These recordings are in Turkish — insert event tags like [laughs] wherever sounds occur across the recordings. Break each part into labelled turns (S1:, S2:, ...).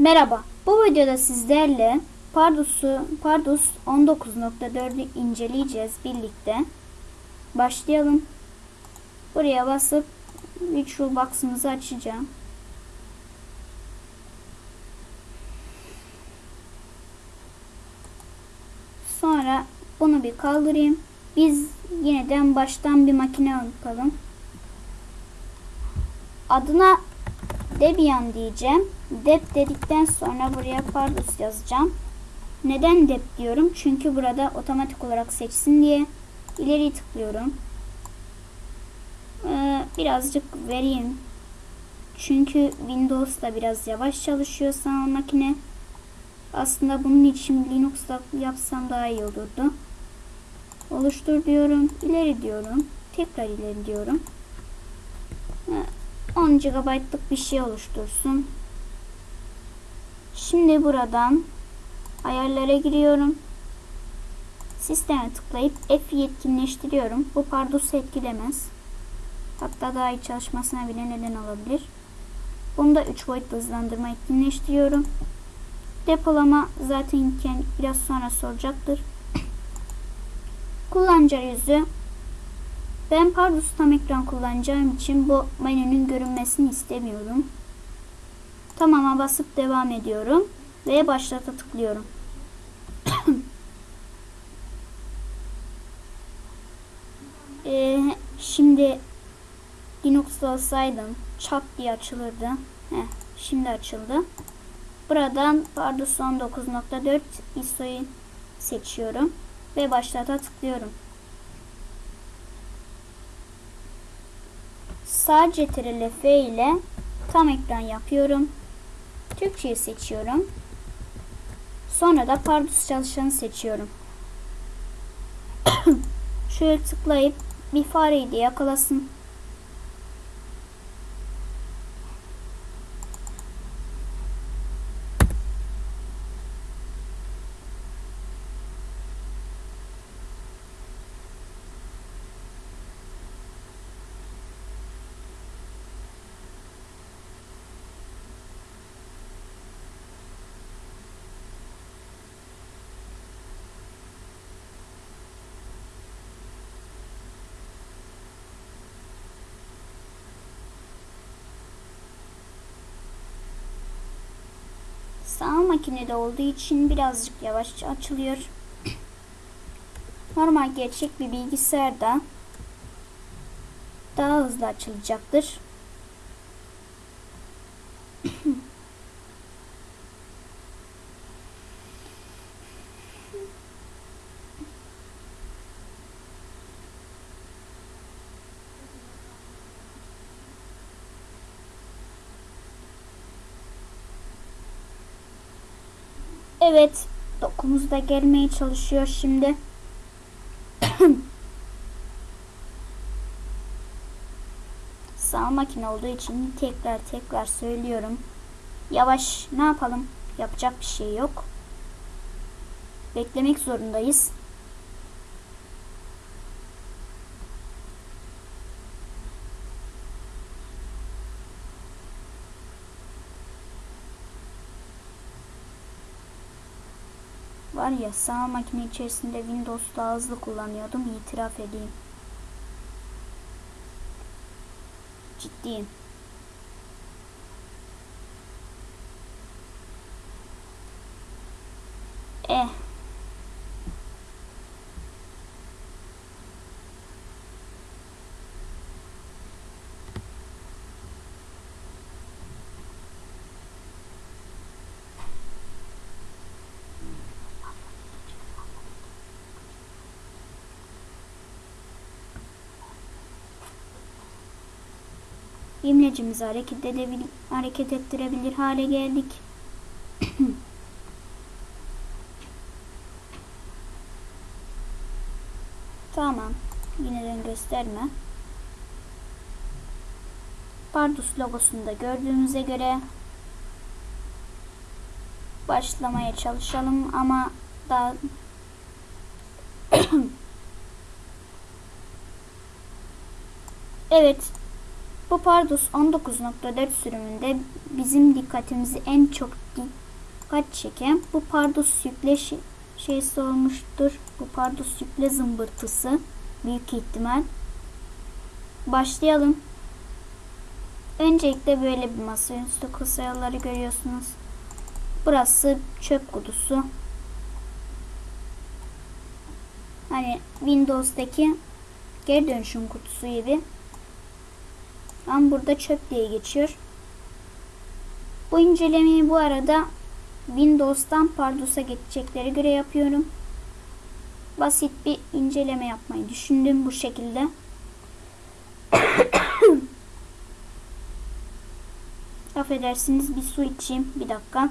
S1: Merhaba. Bu videoda sizlerle Pardus'u Pardus 19.4'ü inceleyeceğiz birlikte. Başlayalım. Buraya basıp Visual Box'ımızı açacağım. Sonra bunu bir kaldırayım. Biz yeniden baştan bir makine yapalım. Adına Debian diyeceğim. Dep dedikten sonra buraya Pardus yazacağım. Neden dep diyorum? Çünkü burada otomatik olarak seçsin diye ileri tıklıyorum. Ee, birazcık vereyim. Çünkü Windows da biraz yavaş çalışıyor sanal makine. Aslında bunun için Linux'da yapsam daha iyi olurdu. Oluştur diyorum. ileri diyorum. Tekrar ileri diyorum. Ee, 10 GB'lık bir şey oluştursun. Şimdi buradan ayarlara giriyorum. Sisteme tıklayıp F yetkinleştiriyorum. Bu Pardus'u etkilemez. Hatta daha iyi çalışmasına bile neden olabilir. Bunu da 3 boyutlu hızlandırma etkinleştiriyorum. Depolama zaten biraz sonra soracaktır. Kullanıcı yüzü ben Pardus tam ekran kullanacağım için bu menünün görünmesini istemiyorum. Tamam'a basıp devam ediyorum ve başlata tıklıyorum. [coughs] ee, şimdi Linux'ta olsaydım çat diye açılırdı. Heh, şimdi açıldı. Buradan Pardus 19.4 ISO'yu seçiyorum ve başlata tıklıyorum. Sağ CTRL F ile tam ekran yapıyorum. Türkçeyi seçiyorum. Sonra da Pardus çalışanı seçiyorum. [coughs] Şöyle tıklayıp bir fareyi de yakalasın. Sağ makinede olduğu için birazcık yavaş açılıyor. Normal gerçek bir bilgisayarda daha hızlı açılacaktır. Evet. Dokumuz da gelmeye çalışıyor şimdi. [coughs] Sağ makine olduğu için tekrar tekrar söylüyorum. Yavaş ne yapalım? Yapacak bir şey yok. Beklemek zorundayız. Var ya sağ makine içerisinde Windows daha hızlı kullanıyordum itiraf edeyim. Ciddiyim. İmlecimizi hareket, edebil hareket ettirebilir hale geldik. [clears throat] tamam. Yineden gösterme. Pardus logosunu da gördüğünüze göre başlamaya çalışalım ama daha [clears throat] evet Bu Pardus 19.4 sürümünde bizim dikkatimizi en çok dikkat çeken bu Pardus yükle şey- şeysi olmuştur. Bu Pardus yükle zımbırtısı büyük ihtimal. Başlayalım. Öncelikle böyle bir masaüstü kusayaları görüyorsunuz. Burası çöp kutusu. Hani Windows'daki geri dönüşüm kutusu gibi. Ama burada çöp diye geçiyor. Bu incelemeyi bu arada Windows'tan Pardus'a geçecekleri göre yapıyorum. Basit bir inceleme yapmayı düşündüm bu şekilde. [coughs] Affedersiniz bir su içeyim. Bir dakika.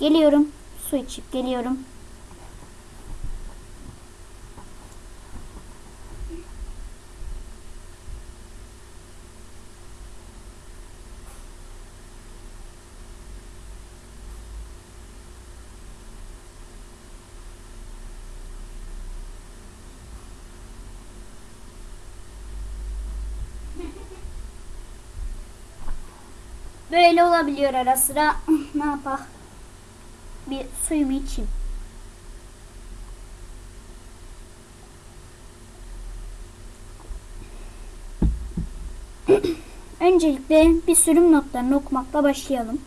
S1: Geliyorum. Su içip geliyorum. Böyle olabiliyor ara sıra. [laughs] ne yapak? Bir suyumu içeyim. [clears throat] Öncelikle bir sürüm notlarını okumakla başlayalım.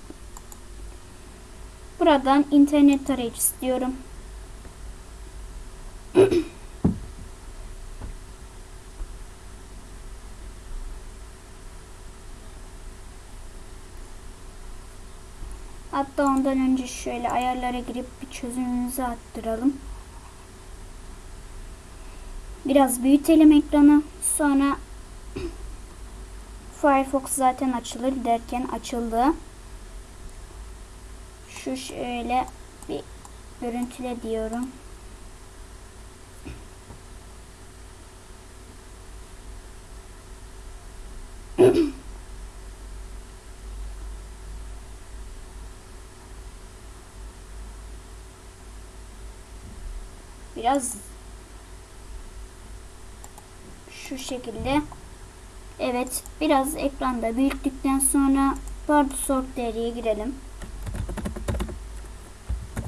S1: Buradan internet tarayıcısı diyorum. Hatta ondan önce şöyle ayarlara girip bir çözümümüzü arttıralım. Biraz büyütelim ekranı. Sonra [clears throat] Firefox zaten açılır derken açıldı. Şu şöyle bir görüntüle diyorum. Biraz şu şekilde. Evet, biraz ekranda büyüttükten sonra Pardus org değeriye girelim.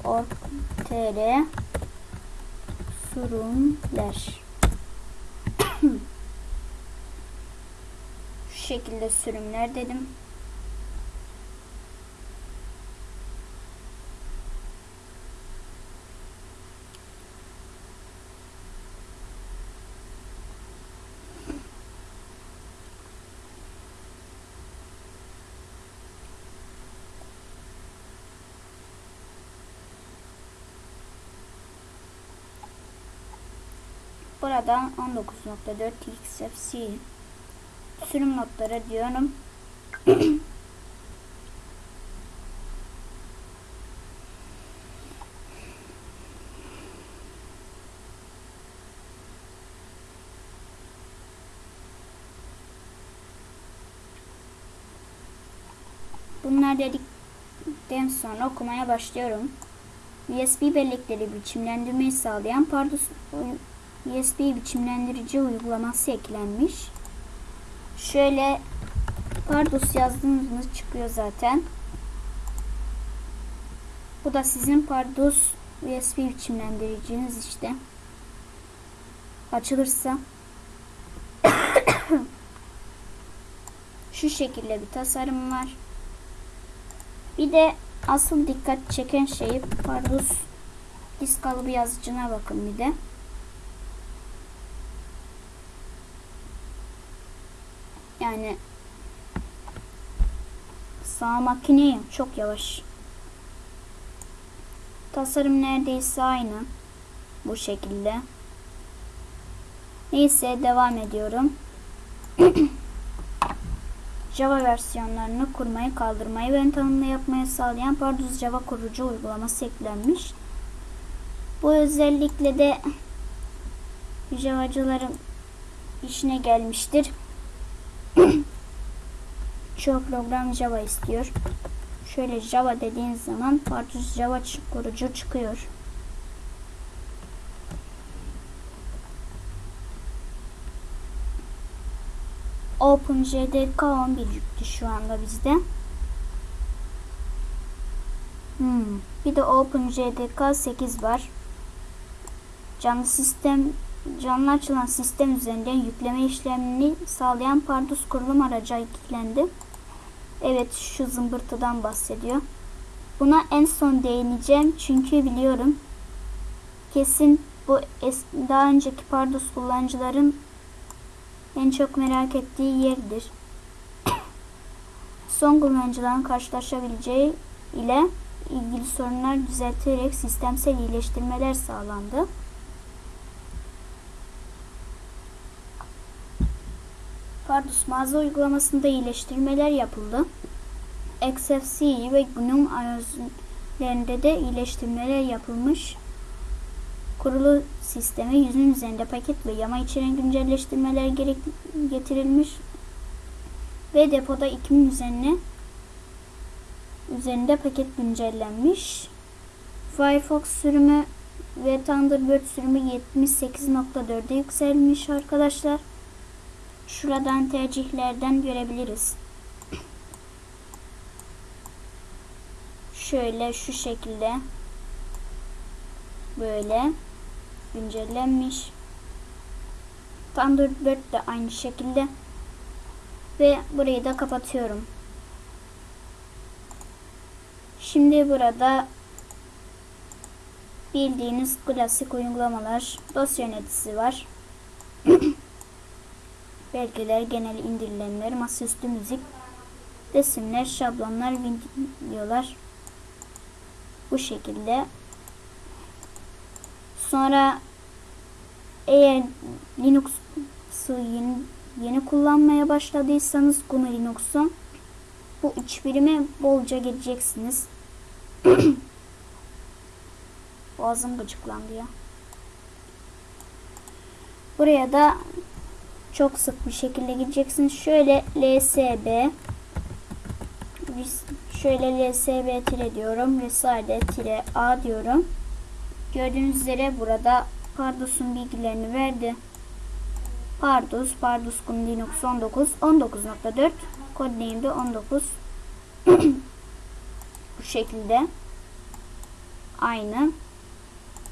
S1: org tr sürümler [coughs] şu şekilde sürümler dedim. Burada 19.4 XFC sürüm notları diyorum. Bunlar dedikten sonra okumaya başlıyorum. USB bellekleri biçimlendirmeyi sağlayan Pardus USB biçimlendirici uygulaması eklenmiş. Şöyle Pardus yazdığınız çıkıyor zaten. Bu da sizin Pardus USB biçimlendiriciniz işte. Açılırsa [coughs] şu şekilde bir tasarım var. Bir de asıl dikkat çeken şey Pardus disk kalıbı yazıcına bakın bir de. Yani sağ makine çok yavaş. Tasarım neredeyse aynı. Bu şekilde. Neyse devam ediyorum. [clears throat] Java versiyonlarını kurmayı, kaldırmayı ve tanımlı yapmayı sağlayan Pardus Java kurucu uygulaması eklenmiş. Bu özellikle de Java'cıların işine gelmiştir. [clears throat] Çoğu program Java istiyor. Şöyle Java dediğiniz zaman Pardus Java kurucu çıkıyor. OpenJDK 11 yüklü şu anda bizde. Hmm. Bir de OpenJDK 8 var. Canlı sistem canlı açılan sistem üzerinden yükleme işlemini sağlayan Pardus kurulum aracı eklendi. Evet şu zımbırtıdan bahsediyor. Buna en son değineceğim çünkü biliyorum kesin bu es- daha önceki Pardus kullanıcıların en çok merak ettiği yerdir. [coughs] Son kullanıcıların karşılaşabileceği ile ilgili sorunlar düzeltilerek sistemsel iyileştirmeler sağlandı. Pardus mağaza uygulamasında iyileştirmeler yapıldı. XFCE ve GNOME arayüzlerinde de iyileştirmeler yapılmış. Kurulu sisteme yüzün üzerinde paket ve yama içeren güncelleştirmeler gerek getirilmiş ve depoda 2000 üzerine üzerinde paket güncellenmiş. Firefox sürümü ve Thunderbird sürümü 78.4'e yükselmiş arkadaşlar. Şuradan tercihlerden görebiliriz. Şöyle şu şekilde böyle güncellenmiş. Thunderbird de aynı şekilde ve burayı da kapatıyorum. Şimdi burada bildiğiniz klasik uygulamalar dosya yöneticisi var. [clears throat] Belgeler, genel indirilenler, masaüstü müzik, resimler, şablonlar, videolar bu şekilde. Sonra eğer Linux'u yeni, yeni kullanmaya başladıysanız GNU Linux'u bu iç birime bolca geleceksiniz. [clears throat] Boğazım gıcıklandı ya. Buraya da çok sık bir şekilde gideceksiniz. Şöyle LSB şöyle LSB tire diyorum. Resade tire A diyorum. Gördüğünüz üzere burada Pardus'un bilgilerini verdi. Pardus, Pardus Gun Linux 19, 19.4 Codename'de 19 bu şekilde aynı.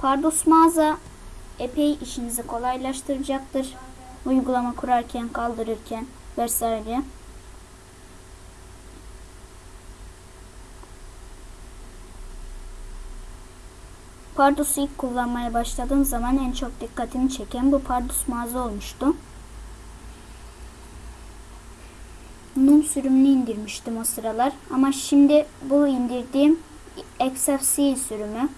S1: Pardus mağaza epey işinizi kolaylaştıracaktır. Uygulama kurarken, kaldırırken vesaire. Pardus'u ilk kullanmaya başladığım zaman en çok dikkatimi çeken bu Pardus mağaza olmuştu. Num sürümünü indirmiştim o sıralar. Ama şimdi bu indirdiğim XFCE sürümü.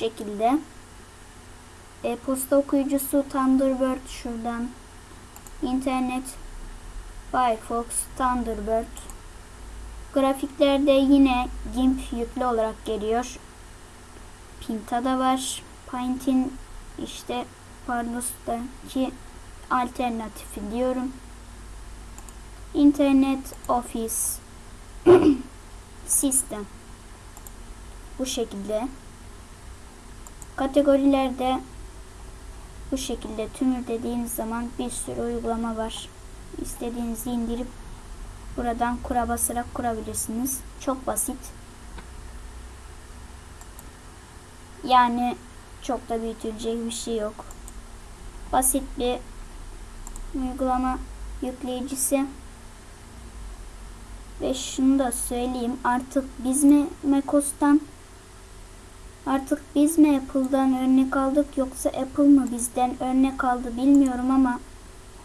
S1: Şekilde. E-posta okuyucusu Thunderbird şuradan. İnternet Firefox Thunderbird Grafiklerde yine GIMP yüklü olarak geliyor. Pinta da var. Paint'in işte Pardus'taki alternatifi diyorum. Internet Office [clears throat] System bu şekilde. Kategorilerde bu şekilde tümür dediğiniz zaman bir sürü uygulama var. İstediğinizi indirip Buradan kura basarak kurabilirsiniz. Çok basit. Yani çok da büyütülecek bir şey yok. Basit bir uygulama yükleyicisi. Ve şunu da söyleyeyim. Artık biz mi macOS'tan artık biz mi Apple'dan örnek aldık yoksa Apple mı bizden örnek aldı bilmiyorum ama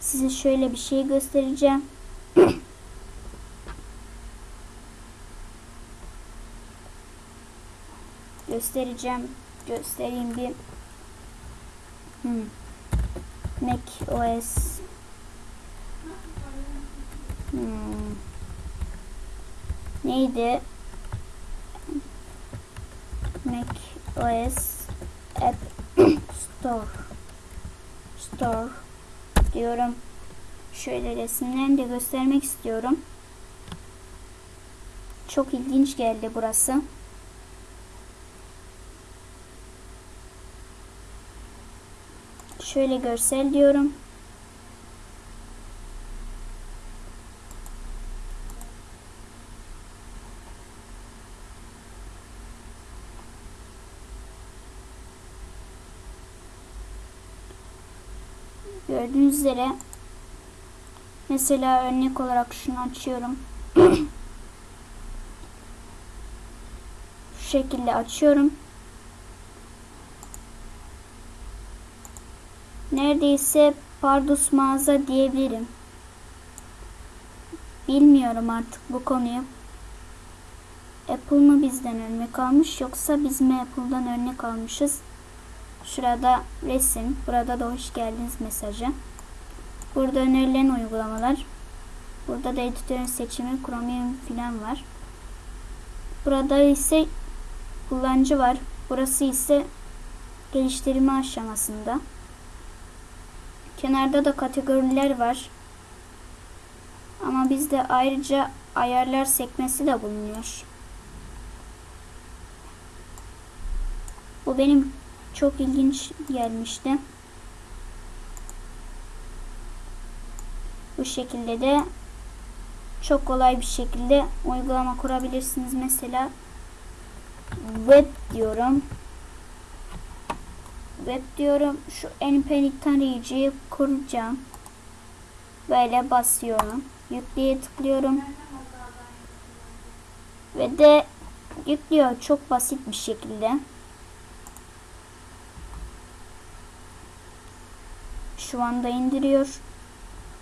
S1: size şöyle bir şey göstereceğim. [coughs] göstereceğim. Göstereyim bir. Hmm. Mac OS. Hmm. Neydi? Mac OS App Store. Store diyorum. Şöyle resimlerini de göstermek istiyorum. Çok ilginç geldi burası. Şöyle görsel diyorum. Gördüğünüz üzere mesela örnek olarak şunu açıyorum. [clears throat] Şu şekilde açıyorum. Neredeyse Pardus mağaza diyebilirim. Bilmiyorum artık bu konuyu. Apple mı bizden örnek almış yoksa biz mi Apple'dan örnek almışız? Şurada resim, burada da hoş geldiniz mesajı. Burada önerilen uygulamalar. Burada da editörün seçimi, Chromium filan var. Burada ise kullanıcı var. Burası ise geliştirme aşamasında. Kenarda da kategoriler var. Ama bizde ayrıca ayarlar sekmesi de bulunuyor. Bu benim çok ilginç gelmişti. Şekilde de çok kolay bir şekilde uygulama kurabilirsiniz. Mesela web diyorum. Web diyorum. Şu np'lik tarayıcıyı kuracağım. Böyle basıyorum. Yükleye tıklıyorum. Ve de yüklüyor çok basit bir şekilde. Şu anda indiriyor.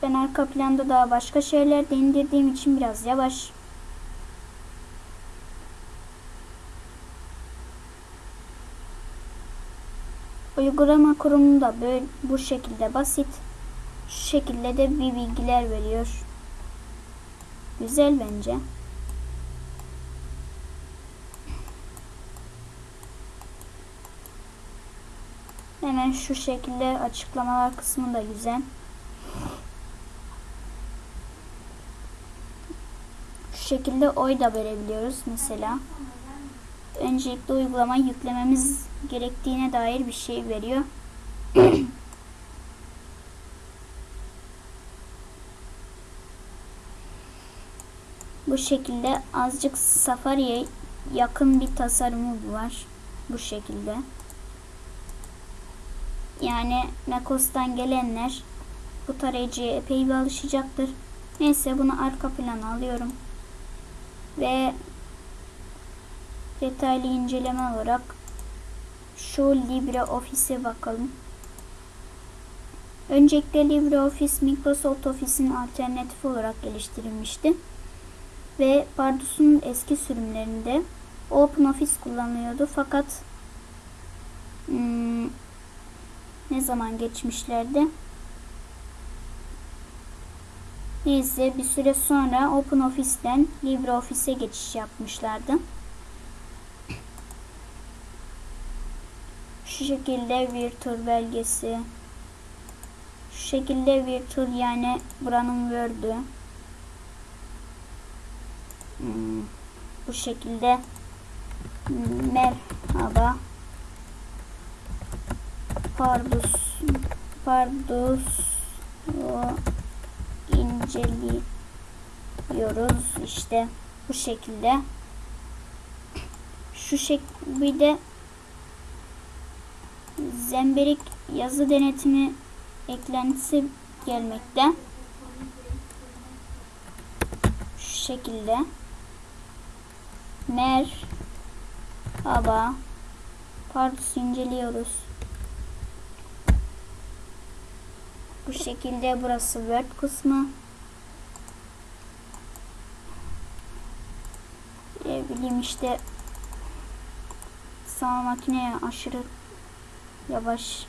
S1: Ben arka planda daha başka şeyler de indirdiğim için biraz yavaş. Uygulama kurumu da böyle bu şekilde basit. Şu şekilde de bir bilgiler veriyor. Güzel bence. Hemen şu şekilde açıklamalar kısmı da güzel. Şu şekilde oy da verebiliyoruz mesela. Öncelikle uygulama yüklememiz gerektiğine dair bir şey veriyor. [clears throat] Bu şekilde azıcık Safari'ye yakın bir tasarımı var. Bu şekilde. Yani macOS'tan gelenler bu tarayıcıya epey bir alışacaktır. Neyse bunu arka plana alıyorum. Ve detaylı inceleme olarak şu LibreOffice'e bakalım. Öncelikle LibreOffice Microsoft Office'in alternatifi olarak geliştirilmişti. Ve Pardus'un eski sürümlerinde OpenOffice kullanılıyordu. Fakat hmm, ne zaman geçmişlerdi? Neyse bir süre sonra OpenOffice'den LibreOffice'e geçiş yapmışlardı. Şu şekilde Virtual belgesi. Şu şekilde Virtual yani buranın Word'ü. Hmm, bu şekilde merhaba Pardus Pardus inceliyoruz işte. Bu şekilde. Şu şekilde zemberik yazı denetimi eklentisi gelmekte. Şu şekilde. Merhaba Pardus inceliyoruz Bu şekilde burası Word kısmı. Ne bileyim işte sağ makineye aşırı yavaş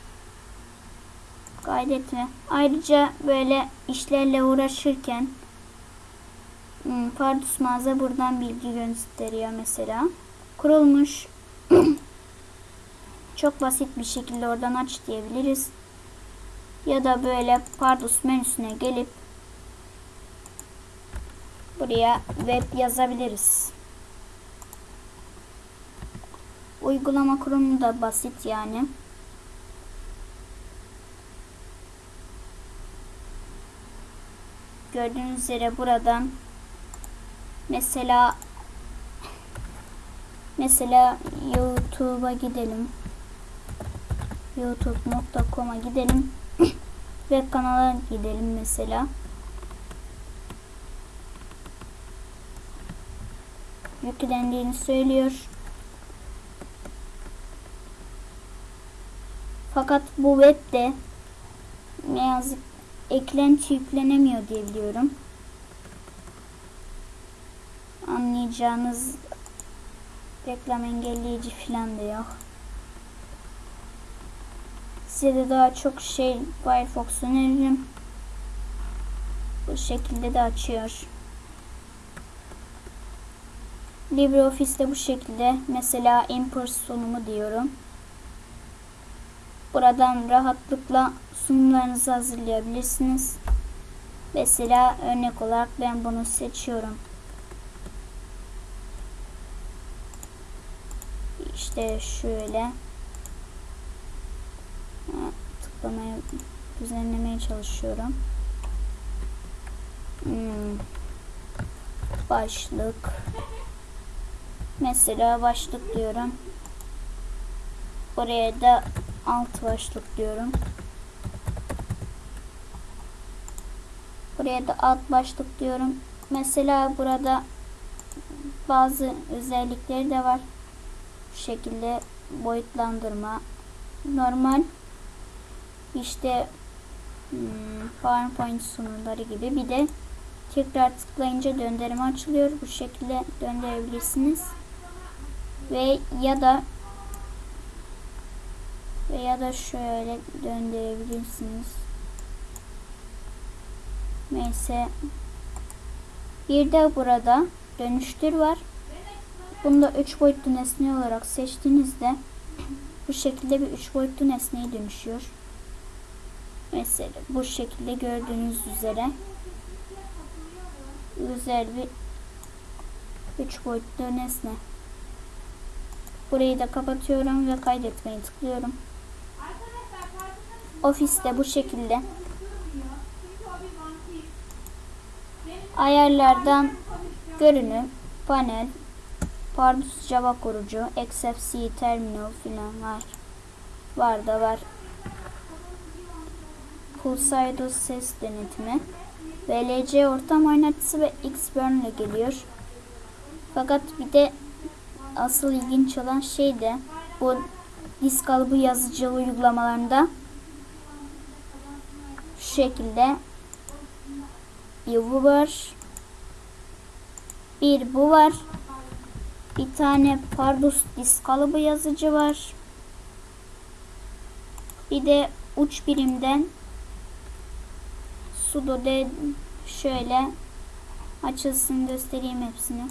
S1: kaydetme. Ayrıca böyle işlerle uğraşırken hmm, Pardus mağaza buradan bilgi gösteriyor mesela. Kurulmuş. [clears throat] Çok basit bir şekilde oradan aç diyebiliriz ya da böyle pardus menüsüne gelip buraya web yazabiliriz. Uygulama kurumu da basit yani. Gördüğünüz üzere buradan mesela mesela YouTube'a gidelim. youtube.com'a gidelim ve kanala gidelim mesela. Yüklendiğini söylüyor. Fakat bu webde ne yazık eklenti yüklenemiyor diye biliyorum. Anlayacağınız reklam engelleyici falan da yok. Size de daha çok şey Firefox öneririm. Bu şekilde de açıyor. LibreOffice'de bu şekilde mesela import sunumu diyorum. Buradan rahatlıkla sunumlarınızı hazırlayabilirsiniz. Mesela örnek olarak ben bunu seçiyorum. İşte şöyle tıklamaya düzenlemeye çalışıyorum. Hmm. Başlık mesela başlık diyorum. Buraya da alt başlık diyorum. Buraya da alt başlık diyorum. Mesela burada bazı özellikleri de var. Bu şekilde boyutlandırma. Normal işte hmm, PowerPoint sunumları gibi bir de tekrar tıklayınca döndürme açılıyor. Bu şekilde döndürebilirsiniz. Ve ya da veya da şöyle döndürebilirsiniz. Neyse. Bir de burada dönüştür var. Bunda 3 boyutlu nesne olarak seçtiğinizde bu şekilde bir 3 boyutlu nesneye dönüşüyor. Mesela bu şekilde gördüğünüz üzere güzel bir 3 boyutlu nesne. Burayı da kapatıyorum ve kaydetmeyi tıklıyorum. Ofiste bu şekilde. Ayarlardan görünüm, panel, Pardus Java kurucu, XFC terminal filan var. Var da var. Pulsaidos ses denetimi. VLC ortam oynatıcısı ve Xburn ile geliyor. Fakat bir de asıl ilginç olan şey de bu disk kalıbı yazıcı uygulamalarında şu şekilde bir bu var bir bu var bir tane Pardus disk kalıbı yazıcı var bir de uç birimden sudo de şöyle açılsın göstereyim hepsini.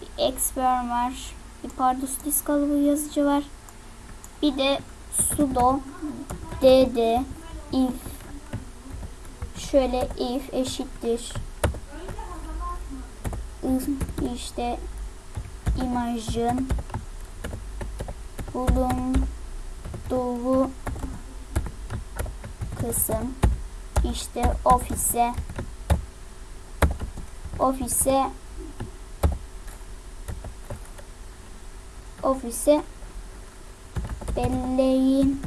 S1: Bir Xburn var bir Pardus disk kalıbı yazıcı var bir de sudo dd if. Şöyle if eşittir. İşte imajın bulunduğu kısım işte ofise ofise ofise belleğin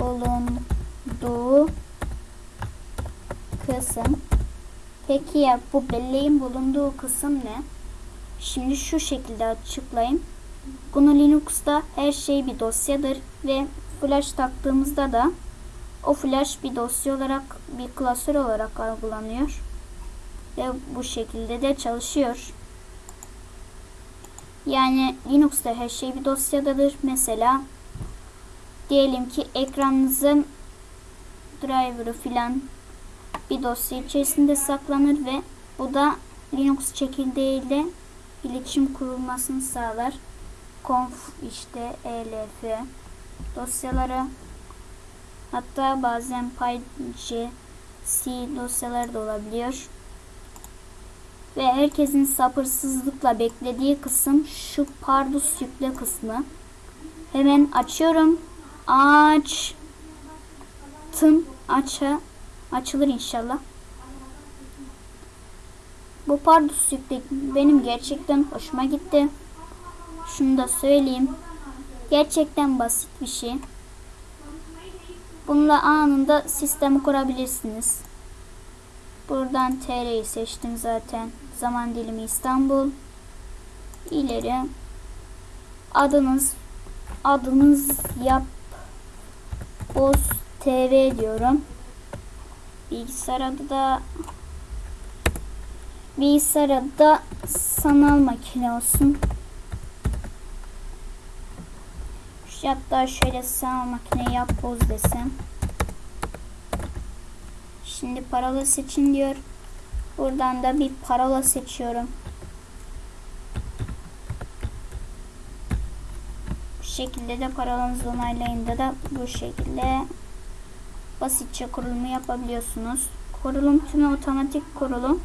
S1: bulunduğu kısım. Peki ya bu belleğin bulunduğu kısım ne? Şimdi şu şekilde açıklayayım. GNU Linux'ta her şey bir dosyadır ve flash taktığımızda da o flash bir dosya olarak bir klasör olarak algılanıyor. Ve bu şekilde de çalışıyor. Yani Linux'ta her şey bir dosyadadır. Mesela diyelim ki ekranınızın driver'ı filan bir dosya içerisinde saklanır ve bu da Linux çekirdeğiyle iletişim kurulmasını sağlar. Conf işte elf dosyaları hatta bazen PyC C dosyaları da olabiliyor. Ve herkesin sabırsızlıkla beklediği kısım şu Pardus yükle kısmı. Hemen açıyorum. Açtım. aça açılır inşallah. Bu pardus yükle benim gerçekten hoşuma gitti. Şunu da söyleyeyim. Gerçekten basit bir şey. Bununla anında sistemi kurabilirsiniz. Buradan TR'yi seçtim zaten. Zaman dilimi İstanbul. İleri. Adınız adınız yap Boz TV diyorum. Bilgisayar adı da bilgisayar adı da sanal makine olsun. Hatta şöyle sanal makine yap boz desem. Şimdi parola seçin diyor. Buradan da bir parola seçiyorum. Bu şekilde de parolanızı onaylayınca da bu şekilde basitçe kurulumu yapabiliyorsunuz. Kurulum tümü otomatik kurulum.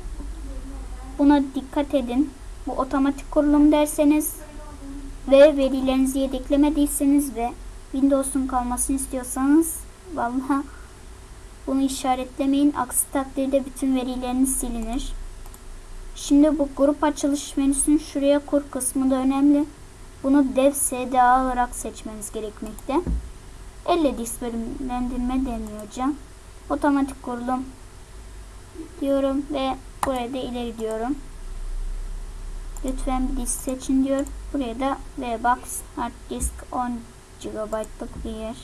S1: Buna dikkat edin. Bu otomatik kurulum derseniz ve verilerinizi yedeklemediyseniz ve Windows'un kalmasını istiyorsanız vallahi bunu işaretlemeyin. Aksi takdirde bütün verileriniz silinir. Şimdi bu grup açılış menüsünün şuraya kur kısmı da önemli. Bunu dev SDA olarak seçmeniz gerekmekte. Elle disk bölümlendirme deniyor hocam. Otomatik kurulum diyorum ve buraya da ileri diyorum. Lütfen bir disk seçin diyor. Buraya da VBox hard disk 10 GB'lık bir yer.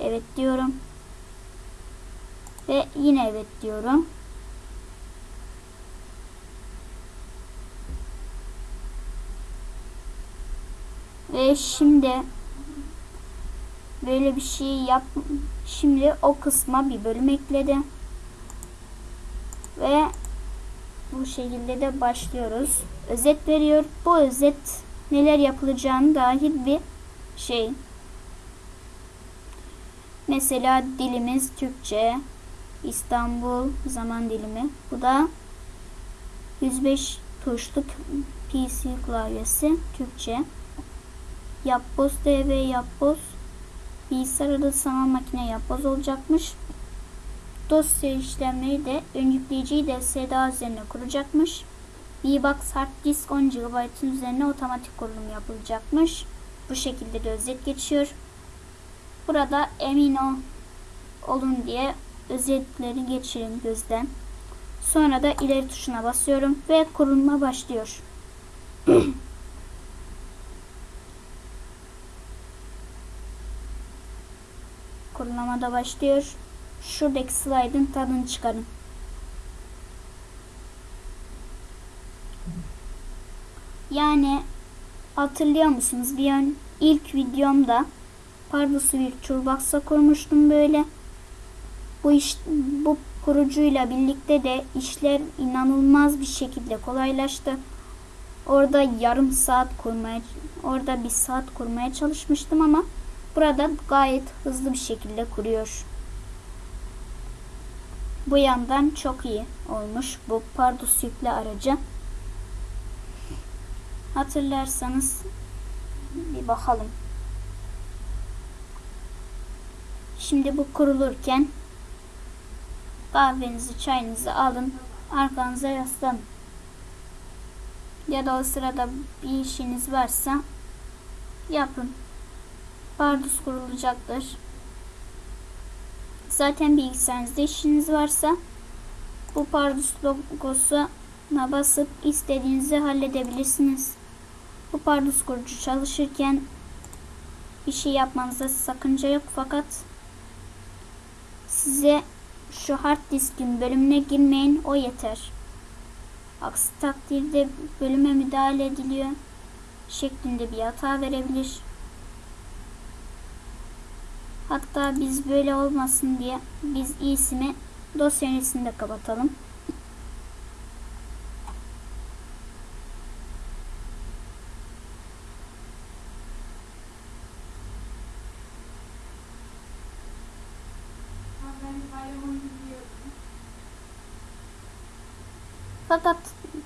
S1: Evet diyorum. Ve yine evet diyorum. Ve şimdi böyle bir şey yap. Şimdi o kısma bir bölüm ekledi. Ve bu şekilde de başlıyoruz. Özet veriyor. Bu özet neler yapılacağını dahil bir şey. Mesela dilimiz Türkçe, İstanbul zaman dilimi. Bu da 105 tuşluk PC klavyesi Türkçe. Yapboz TV Yapboz bilgisayar adı sanal makine yapboz olacakmış. Dosya işlemleri de ön de SDA üzerine kuracakmış. VBox Hard Disk 10 GB'ın üzerine otomatik kurulum yapılacakmış. Bu şekilde de özet geçiyor. Burada emin ol, olun diye özetleri geçirin gözden. Sonra da ileri tuşuna basıyorum ve kurulma başlıyor. [clears throat] Kurulama başlıyor. Şuradaki slide'ın tadını çıkarın. Yani hatırlıyor musunuz? Bir ön ilk videomda Pardus'u bir Toolbox'a kurmuştum böyle. Bu iş bu kurucuyla birlikte de işler inanılmaz bir şekilde kolaylaştı. Orada yarım saat kurmaya, orada bir saat kurmaya çalışmıştım ama burada gayet hızlı bir şekilde kuruyor. Bu yandan çok iyi olmuş bu Pardus yüklü aracı. Hatırlarsanız bir bakalım. Şimdi bu kurulurken kahvenizi çayınızı alın arkanıza yaslanın. Ya da o sırada bir işiniz varsa yapın. Pardus kurulacaktır. Zaten bilgisayarınızda işiniz varsa bu Pardus logosuna basıp istediğinizi halledebilirsiniz. Bu Pardus kurucu çalışırken bir şey yapmanıza sakınca yok fakat size şu hard diskin bölümüne girmeyin o yeter. Aksi takdirde bölüme müdahale ediliyor şeklinde bir hata verebilir. Hatta biz böyle olmasın diye biz iyisini dosya yöneticisinde kapatalım. Fakat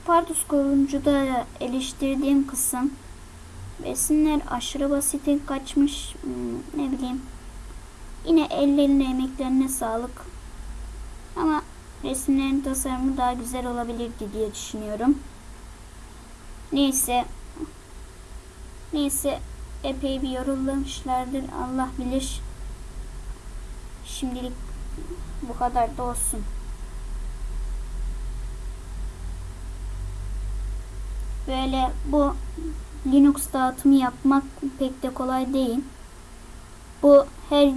S1: Pardus koruncuda eleştirdiğim kısım besinler aşırı basite kaçmış hmm, ne bileyim Yine ellerine emeklerine sağlık. Ama resimlerin tasarımı daha güzel olabilirdi diye düşünüyorum. Neyse. Neyse epey bir yorulmuşlardır. Allah bilir. Şimdilik bu kadar da olsun. Böyle bu Linux dağıtımı yapmak pek de kolay değil. Bu her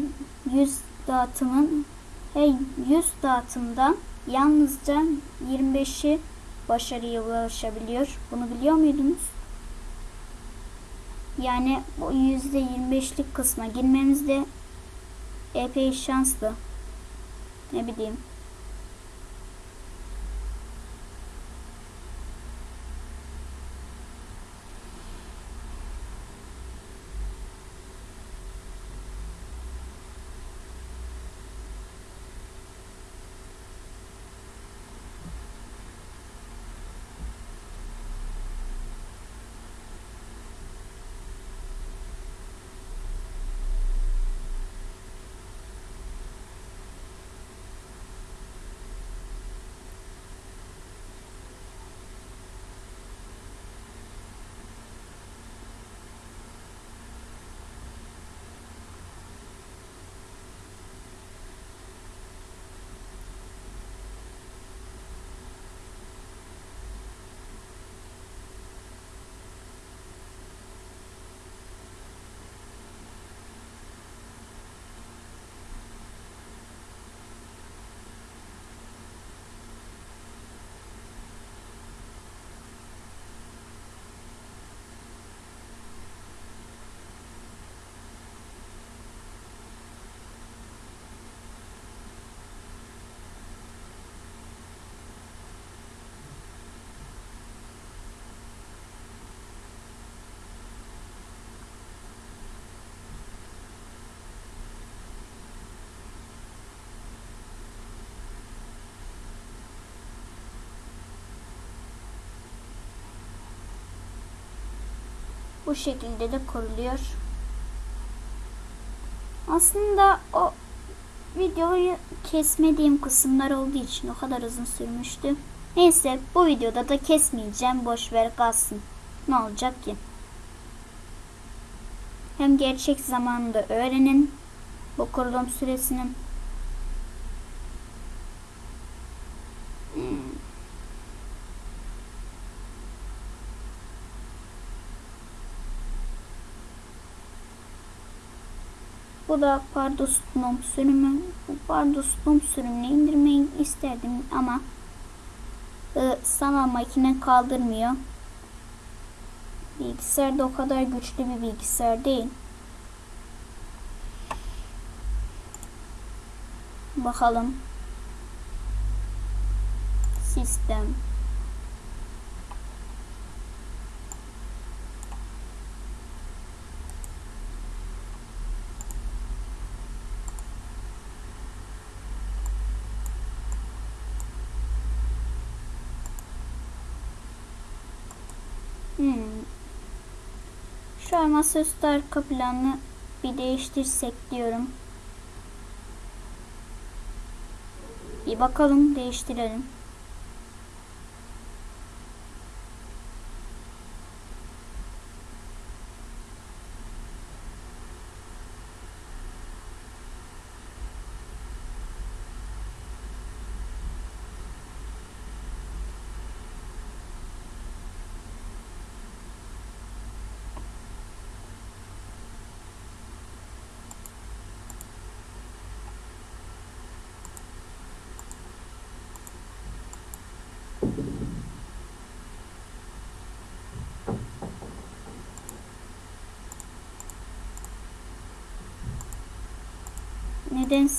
S1: 100 dağıtımın her 100 dağıtımdan yalnızca 25'i başarıya ulaşabiliyor. Bunu biliyor muydunuz? Yani bu %25'lik kısma girmemiz de epey şanslı. Ne bileyim. Bu şekilde de kuruluyor. Aslında o videoyu kesmediğim kısımlar olduğu için o kadar uzun sürmüştü. Neyse bu videoda da kesmeyeceğim. Boş ver kalsın. Ne olacak ki? Hem gerçek zamanında öğrenin bu kurulum süresinin. Bu da Pardus Gnome sürümü. Bu Pardus Gnome sürümünü indirmeyi isterdim ama e, sanal makine kaldırmıyor. Bilgisayar da o kadar güçlü bir bilgisayar değil. Bakalım. Sistem. Hmm. Şu an masaüstü arka planını bir değiştirsek diyorum. Bir bakalım değiştirelim.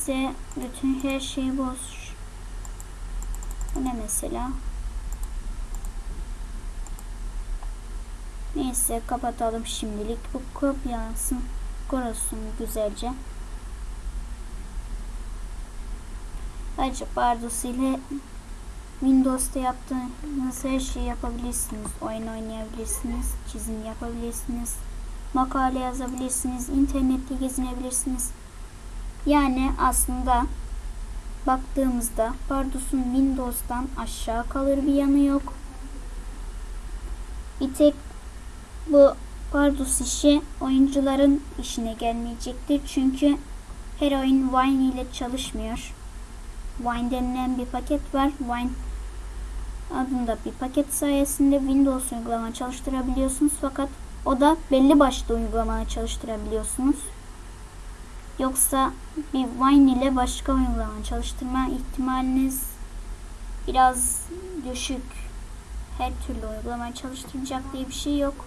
S1: Nedense bütün her şeyi boş. Bu ne mesela? Neyse kapatalım şimdilik. Bu kopyalansın. Korusun güzelce. Ayrıca Bardus ile Windows'ta yaptığınız her şeyi yapabilirsiniz. Oyun oynayabilirsiniz. Çizim yapabilirsiniz. Makale yazabilirsiniz. internette gezinebilirsiniz. Yani aslında baktığımızda Pardus'un Windows'tan aşağı kalır bir yanı yok. Bir tek bu Pardus işi oyuncuların işine gelmeyecektir. Çünkü her oyun Wine ile çalışmıyor. Wine denilen bir paket var. Wine adında bir paket sayesinde Windows uygulama çalıştırabiliyorsunuz. Fakat o da belli başlı uygulama çalıştırabiliyorsunuz. Yoksa bir Wine ile başka uygulama çalıştırma ihtimaliniz biraz düşük. Her türlü uygulama çalıştıracak diye bir şey yok.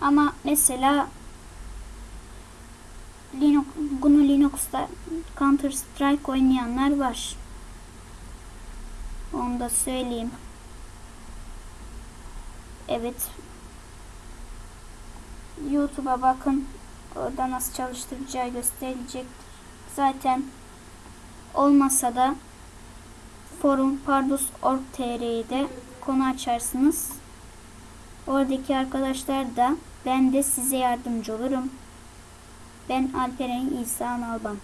S1: Ama mesela Linux, GNU Linux'ta Counter Strike oynayanlar var. Onu da söyleyeyim. Evet. YouTube'a bakın. Orada nasıl çalıştıracağı gösterilecektir. Zaten olmasa da forum pardus.org.tr'de konu açarsınız. Oradaki arkadaşlar da ben de size yardımcı olurum. Ben Alperen İsa Nalbant.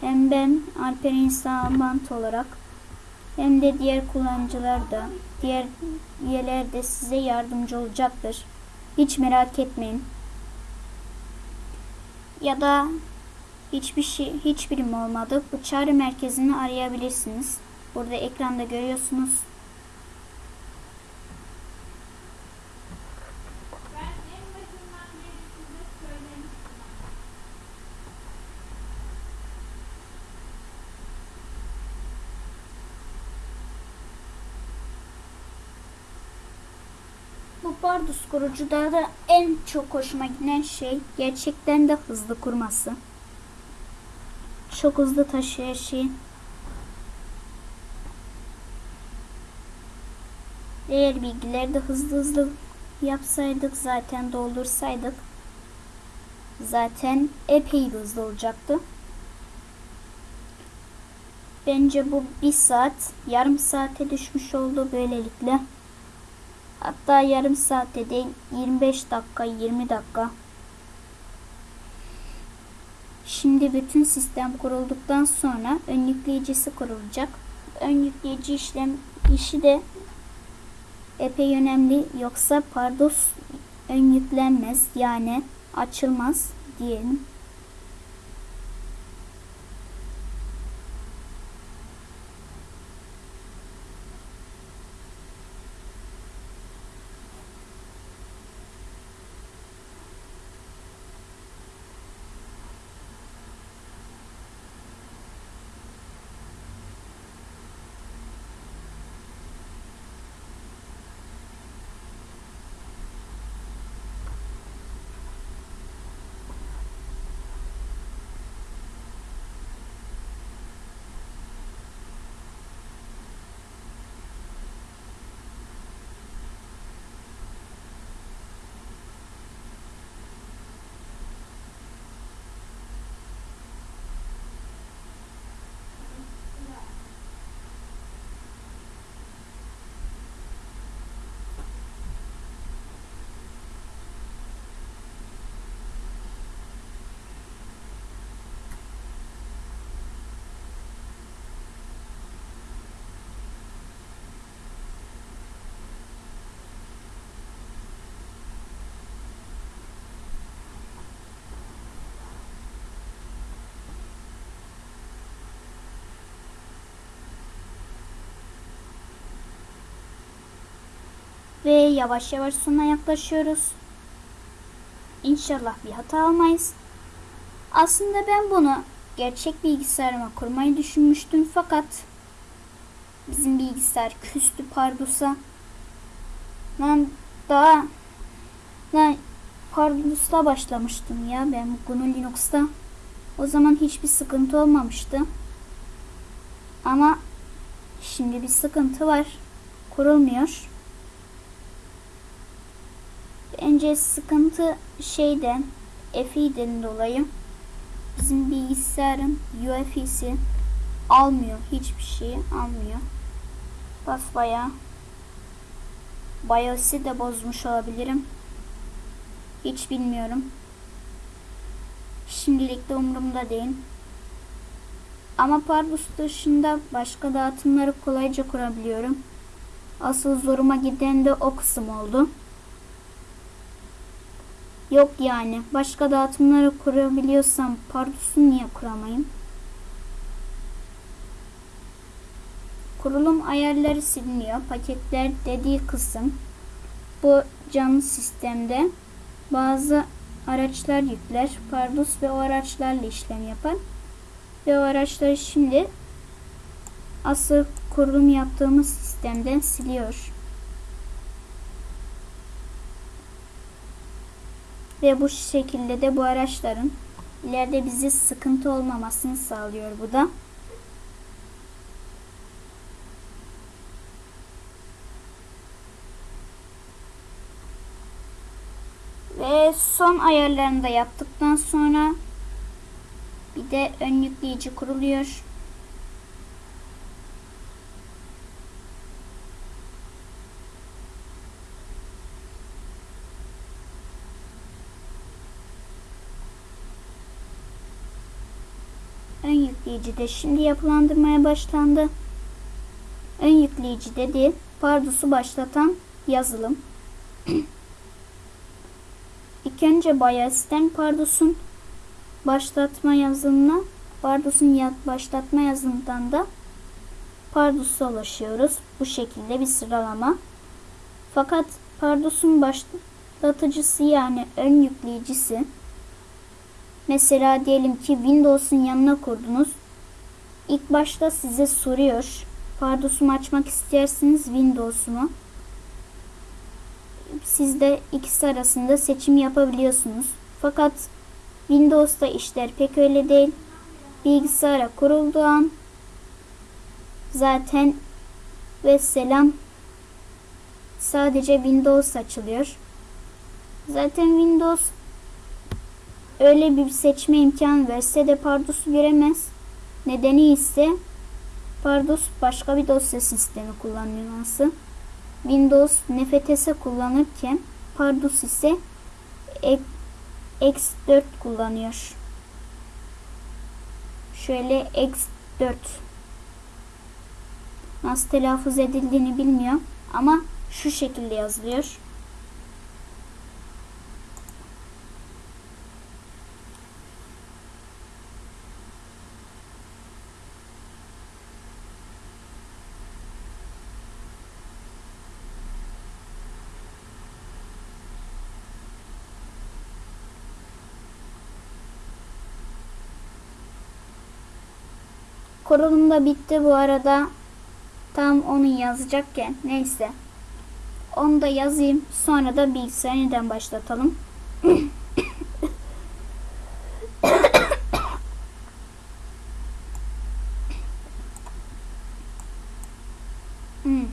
S1: Hem ben Alperen İsa Nalbant olarak hem de diğer kullanıcılar da diğer üyeler de size yardımcı olacaktır. Hiç merak etmeyin. Ya da hiçbir şey hiçbirim olmadı. Bu çağrı merkezini arayabilirsiniz. Burada ekranda görüyorsunuz. Bu Bardus kurucuda da en çok hoşuma giden şey gerçekten de hızlı kurması. Çok hızlı taşıyor her. Eğer bilgileri de hızlı hızlı yapsaydık zaten doldursaydık zaten epey hızlı olacaktı. Bence bu bir saat yarım saate düşmüş oldu böylelikle. Hatta yarım saatte değil 25 dakika 20 dakika. Şimdi bütün sistem kurulduktan sonra ön yükleyicisi kurulacak. Ön yükleyici işlem işi de epey önemli. Yoksa Pardus ön yüklenmez yani açılmaz diyelim. Ve yavaş yavaş sona yaklaşıyoruz. İnşallah bir hata almayız. Aslında ben bunu gerçek bilgisayarıma kurmayı düşünmüştüm fakat bizim bilgisayar küstü Pardus'a. Ben daha ben Pardus'ta başlamıştım ya ben GNU Linux'ta. O zaman hiçbir sıkıntı olmamıştı. Ama şimdi bir sıkıntı var. Kurulmuyor. Bence sıkıntı şeyden FI'den dolayı bizim bilgisayarın UEFI'si almıyor. Hiçbir şeyi almıyor. Basbaya BIOS'i de bozmuş olabilirim. Hiç bilmiyorum. Şimdilik de umurumda değil. Ama Pardus dışında başka dağıtımları kolayca kurabiliyorum. Asıl zoruma giden de o kısım oldu. Yok yani. Başka dağıtımları kurabiliyorsam Pardus'u niye kuramayayım? Kurulum ayarları siliniyor. Paketler dediği kısım. Bu canlı sistemde bazı araçlar yükler. Pardus ve o araçlarla işlem yapar. Ve o araçları şimdi asıl kurulum yaptığımız sistemden siliyor. Ve bu şekilde de bu araçların ileride bizi sıkıntı olmamasını sağlıyor bu da. Ve son ayarlarını da yaptıktan sonra bir de ön yükleyici kuruluyor. Ön yükleyici de şimdi yapılandırmaya başlandı. Ön yükleyici dedi Pardus'u başlatan yazılım. [clears throat] İlk önce BIOS'ten Pardus'un başlatma yazılımına Pardus'un başlatma yazılımından da Pardus'a ulaşıyoruz. Bu şekilde bir sıralama. Fakat Pardus'un başlatıcısı yani ön yükleyicisi mesela diyelim ki Windows'un yanına kurdunuz. İlk başta size soruyor. Pardus'umu açmak istersiniz Windows'u mu? Siz de ikisi arasında seçim yapabiliyorsunuz. Fakat Windows'ta işler pek öyle değil. Bilgisayara kurulduğu an zaten ve selam sadece Windows açılıyor. Zaten Windows öyle bir seçme imkanı verse de Pardus'u göremez. Nedeni ise Pardus başka bir dosya sistemi kullanılması. Windows NFTS kullanırken Pardus ise X4 kullanıyor. Şöyle X4 nasıl telaffuz edildiğini bilmiyorum ama şu şekilde yazılıyor. Kurulum da bitti bu arada. Tam onu yazacakken. Neyse. Onu da yazayım. Sonra da bilgisayarı yeniden başlatalım. hmm.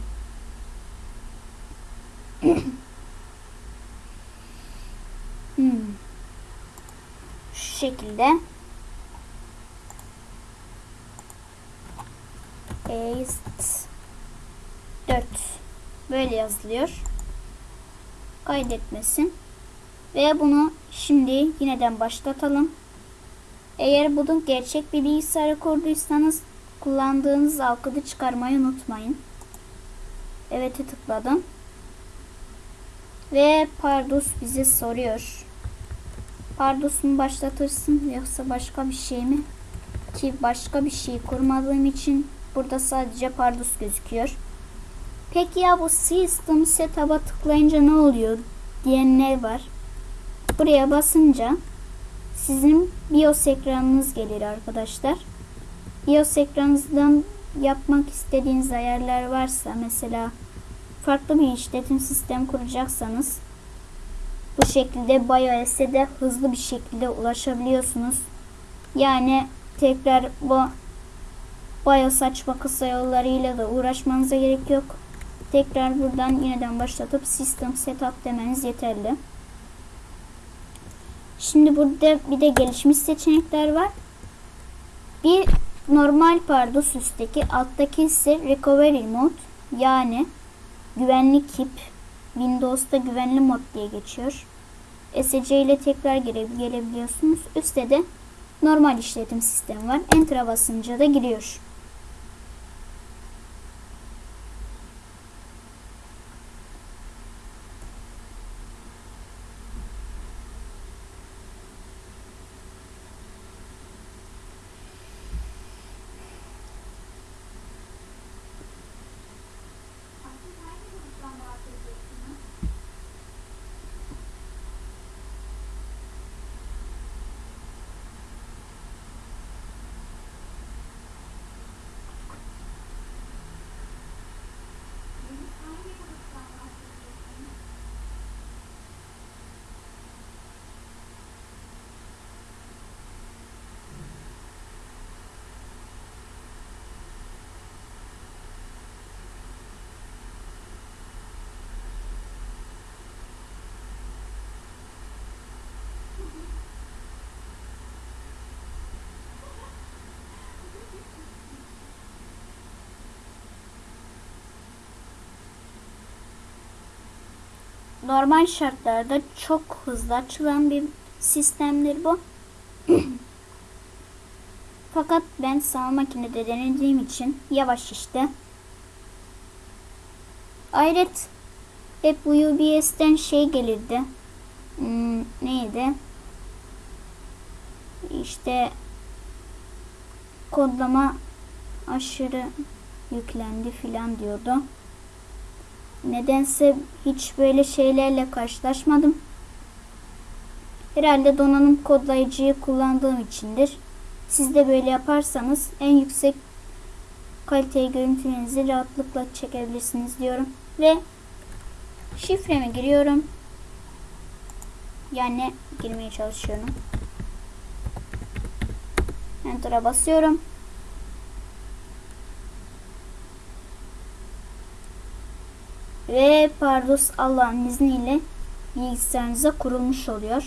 S1: hmm. Şekilde. Paste 4 böyle yazılıyor. Kaydetmesin. Ve bunu şimdi yineden başlatalım. Eğer bunu gerçek bir bilgisayara kurduysanız kullandığınız alkıdı çıkarmayı unutmayın. Evet'e tıkladım. Ve Pardus bize soruyor. Pardus mu başlatırsın yoksa başka bir şey mi? Ki başka bir şey kurmadığım için Burada sadece Pardus gözüküyor. Peki ya bu System Setup'a tıklayınca ne oluyor diyenler var. Buraya basınca sizin BIOS ekranınız gelir arkadaşlar. BIOS ekranınızdan yapmak istediğiniz ayarlar varsa mesela farklı bir işletim sistem kuracaksanız bu şekilde BIOS'e de hızlı bir şekilde ulaşabiliyorsunuz. Yani tekrar bu Baya saçma kısa yollarıyla da uğraşmanıza gerek yok. Tekrar buradan yeniden başlatıp System Setup demeniz yeterli. Şimdi burada bir de gelişmiş seçenekler var. Bir normal Pardus üstteki alttaki ise Recovery Mode yani güvenlik hip Windows'ta güvenli mod diye geçiyor. SC ile tekrar gire, gelebiliyorsunuz. Üstte de normal işletim sistemi var. Enter'a basınca da giriyor. Normal şartlarda çok hızlı açılan bir sistemdir bu. [clears throat] Fakat ben sağ makinede denediğim için yavaş işte. Ayret hep bu UBS'ten şey gelirdi. Hmm, neydi? İşte kodlama aşırı yüklendi filan diyordu. Nedense hiç böyle şeylerle karşılaşmadım. Herhalde donanım kodlayıcıyı kullandığım içindir. Siz de böyle yaparsanız en yüksek kaliteli görüntülerinizi rahatlıkla çekebilirsiniz diyorum. Ve şifremi giriyorum. Yani girmeye çalışıyorum. Enter'a basıyorum. Ve Pardus Allah'ın izniyle bilgisayarınıza kurulmuş oluyor.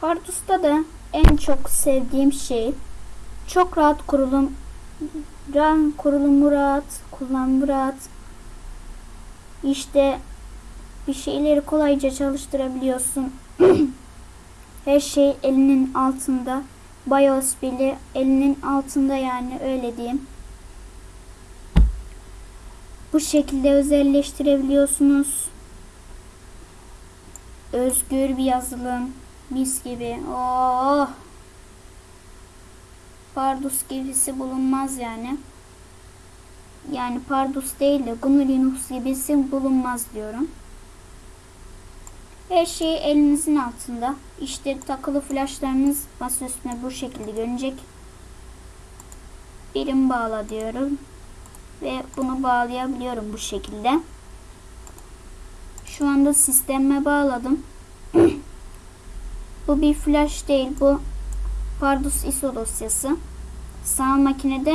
S1: Pardus'ta da en çok sevdiğim şey çok rahat kurulum kurulumu rahat, kullanımı rahat, işte bir şeyleri kolayca çalıştırabiliyorsun. [clears throat] Her şey elinin altında. BIOS bile elinin altında yani öyle diyeyim. Bu şekilde özelleştirebiliyorsunuz. Özgür bir yazılım. Mis gibi. Oh. Pardus gibisi bulunmaz yani yani Pardus değil de GNU Linux gibisi bulunmaz diyorum. Her şey elinizin altında. İşte takılı flashlarınız masa bu şekilde görünecek. Birim bağla diyorum. Ve bunu bağlayabiliyorum bu şekilde. Şu anda sisteme bağladım. [clears throat] bu bir flash değil. Bu Pardus ISO dosyası. Sağ makinede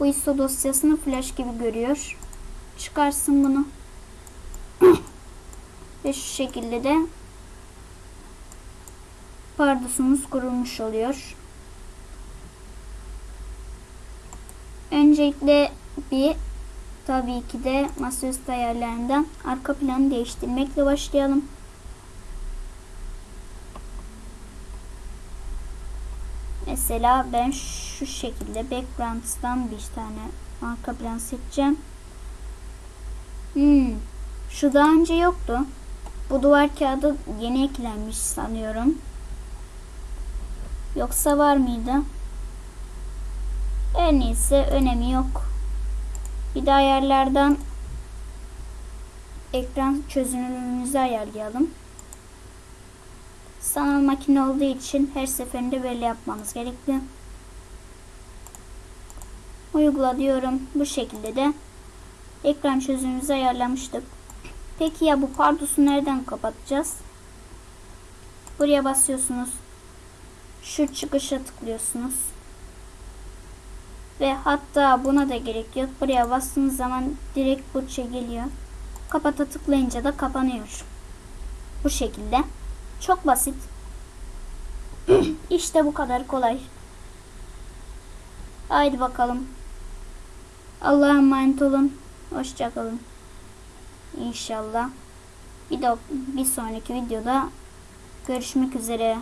S1: bu ISO dosyasını flash gibi görüyor. Çıkarsın bunu. [clears throat] Ve şu şekilde de pardusumuz kurulmuş oluyor. Öncelikle bir tabii ki de masaüstü ayarlarından arka planı değiştirmekle başlayalım. Mesela ben şu şekilde backgrounds'tan bir tane arka plan seçeceğim. Hmm, şu daha önce yoktu. Bu duvar kağıdı yeni eklenmiş sanıyorum. Yoksa var mıydı? Her neyse önemi yok. Bir de ayarlardan ekran çözünürlüğümüzü ayarlayalım. Sanal makine olduğu için her seferinde böyle yapmamız gerekli. Uygula diyorum. Bu şekilde de ekran çözümümüzü ayarlamıştık. Peki ya bu pardusu nereden kapatacağız? Buraya basıyorsunuz. Şu çıkışa tıklıyorsunuz. Ve hatta buna da gerek yok. Buraya bastığınız zaman direkt bu geliyor. Kapata tıklayınca da kapanıyor. Bu şekilde. Çok basit. [clears throat] işte bu kadar kolay. Haydi bakalım. Allah'a emanet olun. Hoşçakalın. İnşallah. Bir, de, bir sonraki videoda görüşmek üzere.